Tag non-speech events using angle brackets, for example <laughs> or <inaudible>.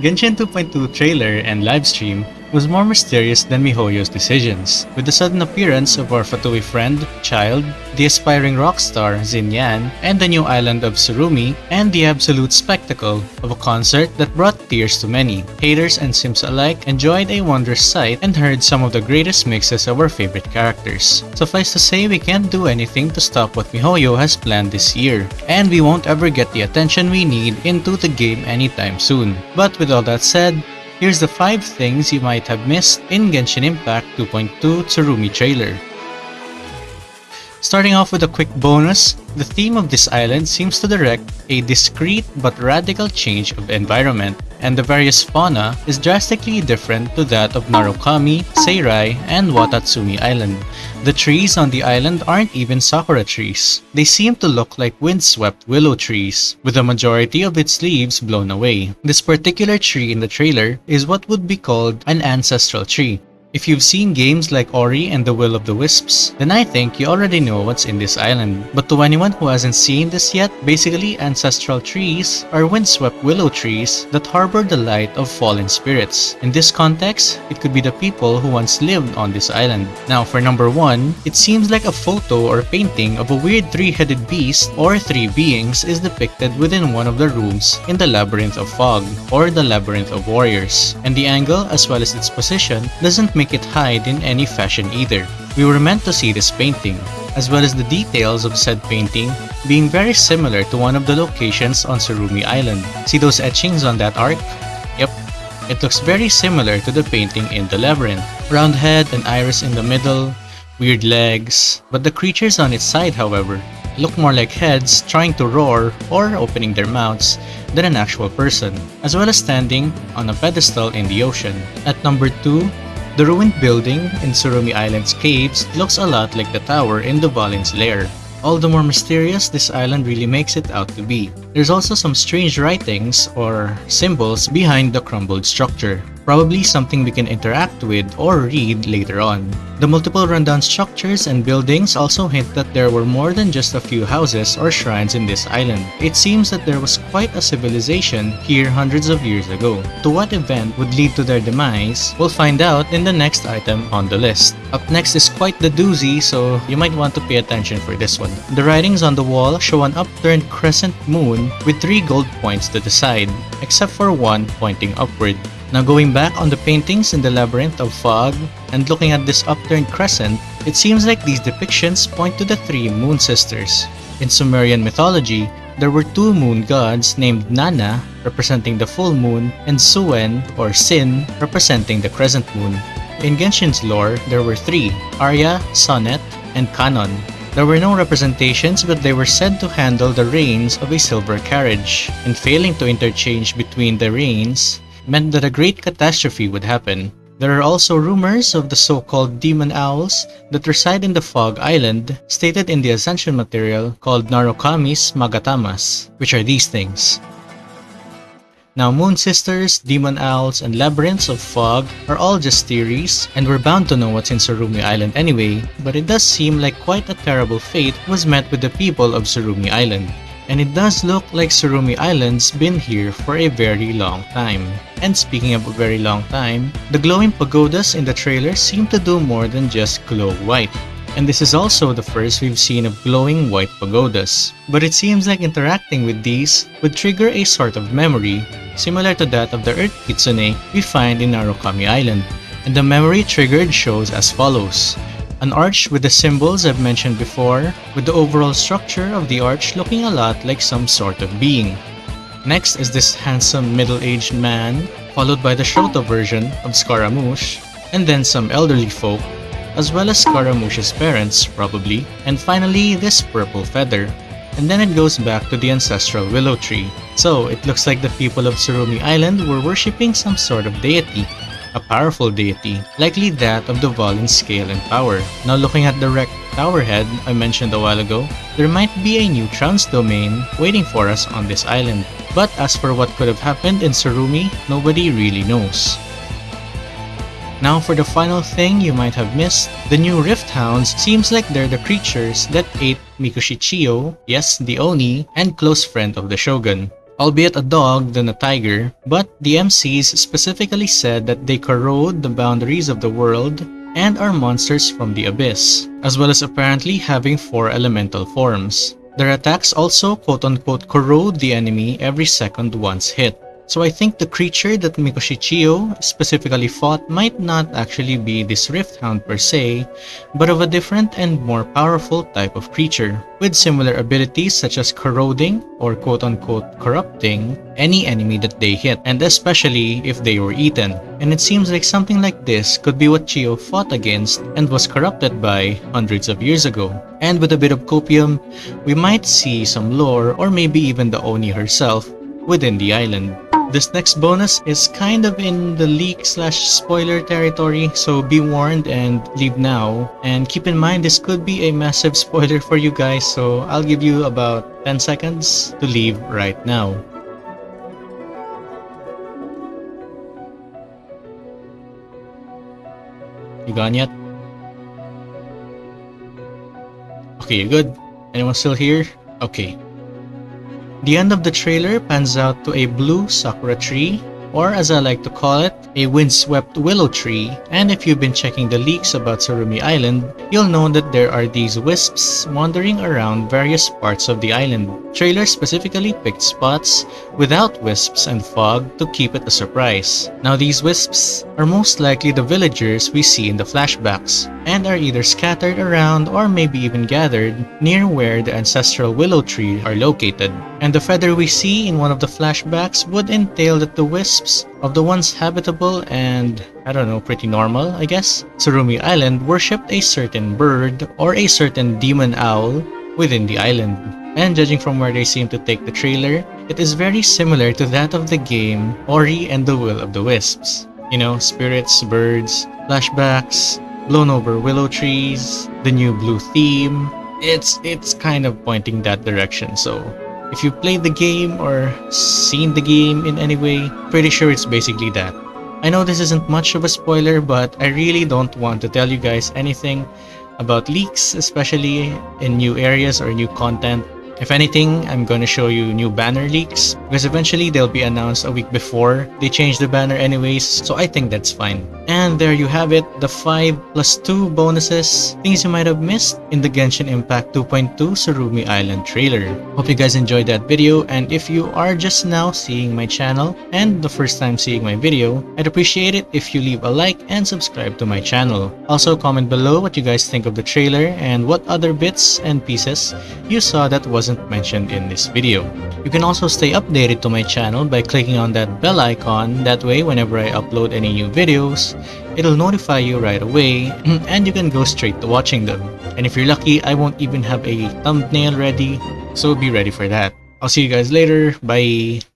Genshin 2.2 trailer and livestream was more mysterious than MiHoYo's decisions. With the sudden appearance of our Fatui friend, Childe, the aspiring rock star Xinyan, and the new island of Tsurumi, and the absolute spectacle of a concert that brought tears to many. Haters and Sims alike enjoyed a wondrous sight and heard some of the greatest mixes of our favorite characters. Suffice to say, we can't do anything to stop what MiHoYo has planned this year, and we won't ever get the attention we need into the game anytime soon. But with all that said, Here's the 5 things you might have missed in Genshin Impact 2.2 Tsurumi trailer. Starting off with a quick bonus, the theme of this island seems to direct a discreet but radical change of environment, and the various fauna is drastically different to that of Narukami, Seirai, and Watatsumi Island. The trees on the island aren't even sakura trees. They seem to look like windswept willow trees, with the majority of its leaves blown away. This particular tree in the trailer is what would be called an ancestral tree, if you've seen games like Ori and the Will of the Wisps, then I think you already know what's in this island. But to anyone who hasn't seen this yet, basically ancestral trees are windswept willow trees that harbor the light of fallen spirits. In this context, it could be the people who once lived on this island. Now for number 1, it seems like a photo or painting of a weird three-headed beast or three beings is depicted within one of the rooms in the Labyrinth of Fog or the Labyrinth of Warriors. And the angle as well as its position doesn't make it hide in any fashion either. We were meant to see this painting, as well as the details of said painting being very similar to one of the locations on Tsurumi Island. See those etchings on that arc? Yep, it looks very similar to the painting in the labyrinth. Round head and iris in the middle, weird legs, but the creatures on its side however look more like heads trying to roar or opening their mouths than an actual person, as well as standing on a pedestal in the ocean. At number 2, the ruined building in Tsurumi Island's caves looks a lot like the tower in the Dvalin's lair. All the more mysterious this island really makes it out to be. There's also some strange writings or symbols behind the crumbled structure probably something we can interact with or read later on. The multiple rundown structures and buildings also hint that there were more than just a few houses or shrines in this island. It seems that there was quite a civilization here hundreds of years ago. To what event would lead to their demise, we'll find out in the next item on the list. Up next is quite the doozy, so you might want to pay attention for this one. The writings on the wall show an upturned crescent moon with three gold points to the side, except for one pointing upward. Now going back on the paintings in the Labyrinth of Fog and looking at this upturned crescent, it seems like these depictions point to the three moon sisters. In Sumerian mythology, there were two moon gods named Nanna, representing the full moon, and Suen, or Sin, representing the crescent moon. In Genshin's lore, there were three, Aria, Sonnet, and Canon. There were no representations but they were said to handle the reins of a silver carriage, and failing to interchange between the reins, meant that a great catastrophe would happen. There are also rumors of the so-called demon owls that reside in the Fog Island, stated in the Ascension material called Narukami's Magatamas, which are these things. Now Moon Sisters, Demon Owls, and Labyrinths of Fog are all just theories, and we're bound to know what's in Tsurumi Island anyway, but it does seem like quite a terrible fate was met with the people of Tsurumi Island and it does look like Tsurumi Island's been here for a very long time. And speaking of a very long time, the glowing pagodas in the trailer seem to do more than just glow white. And this is also the first we've seen of glowing white pagodas. But it seems like interacting with these would trigger a sort of memory, similar to that of the Earth Kitsune we find in Narukami Island. And the memory triggered shows as follows. An arch with the symbols I've mentioned before, with the overall structure of the arch looking a lot like some sort of being. Next is this handsome middle-aged man, followed by the Shoto version of Scaramouche, and then some elderly folk, as well as Scaramouche's parents, probably, and finally this purple feather. And then it goes back to the ancestral willow tree. So, it looks like the people of Tsurumi Island were worshipping some sort of deity, a powerful deity, likely that of the Dvalin scale and power. Now looking at the wrecked tower head I mentioned a while ago, there might be a new trounce domain waiting for us on this island. But as for what could have happened in Tsurumi, nobody really knows. Now for the final thing you might have missed, the new Rift Hounds seems like they're the creatures that ate Mikoshi Chiyo, yes, the Oni, and close friend of the Shogun. Albeit a dog than a tiger, but the MCs specifically said that they corrode the boundaries of the world and are monsters from the abyss, as well as apparently having four elemental forms. Their attacks also quote-unquote corrode the enemy every second once hit. So I think the creature that Mikoshi Chiyo specifically fought might not actually be this Rift Hound per se, but of a different and more powerful type of creature, with similar abilities such as corroding or quote-unquote corrupting any enemy that they hit, and especially if they were eaten. And it seems like something like this could be what Chiyo fought against and was corrupted by hundreds of years ago. And with a bit of copium, we might see some lore or maybe even the Oni herself within the island. This next bonus is kind of in the leak slash spoiler territory, so be warned and leave now. And keep in mind this could be a massive <laughs> spoiler for you guys, so I'll give you about 10 seconds to leave right now. You gone yet? Okay, you good? Anyone still here? Okay. The end of the trailer pans out to a blue sakura tree, or as I like to call it, a windswept willow tree. And if you've been checking the leaks about Tsurumi Island, you'll know that there are these wisps wandering around various parts of the island. Trailer specifically picked spots without wisps and fog to keep it a surprise. Now these wisps are most likely the villagers we see in the flashbacks, and are either scattered around or maybe even gathered near where the ancestral willow tree are located. And the feather we see in one of the flashbacks would entail that the wisps of the once habitable and, I don't know, pretty normal, I guess, Tsurumi Island worshipped a certain bird or a certain demon owl within the island. And judging from where they seem to take the trailer, it is very similar to that of the game Ori and the Will of the Wisps. You know, spirits, birds, flashbacks, blown over willow trees, the new blue theme. It's it's kind of pointing that direction. So if you played the game or seen the game in any way, pretty sure it's basically that. I know this isn't much of a spoiler, but I really don't want to tell you guys anything about leaks, especially in new areas or new content. If anything, I'm going to show you new banner leaks because eventually they'll be announced a week before they change the banner anyways, so I think that's fine. And there you have it, the 5 plus 2 bonuses, things you might have missed in the Genshin Impact 2.2 Tsurumi Island trailer. Hope you guys enjoyed that video and if you are just now seeing my channel and the first time seeing my video, I'd appreciate it if you leave a like and subscribe to my channel. Also comment below what you guys think of the trailer and what other bits and pieces you saw that was wasn't mentioned in this video. You can also stay updated to my channel by clicking on that bell icon, that way whenever I upload any new videos, it'll notify you right away <clears throat> and you can go straight to watching them. And if you're lucky, I won't even have a thumbnail ready, so be ready for that. I'll see you guys later, bye!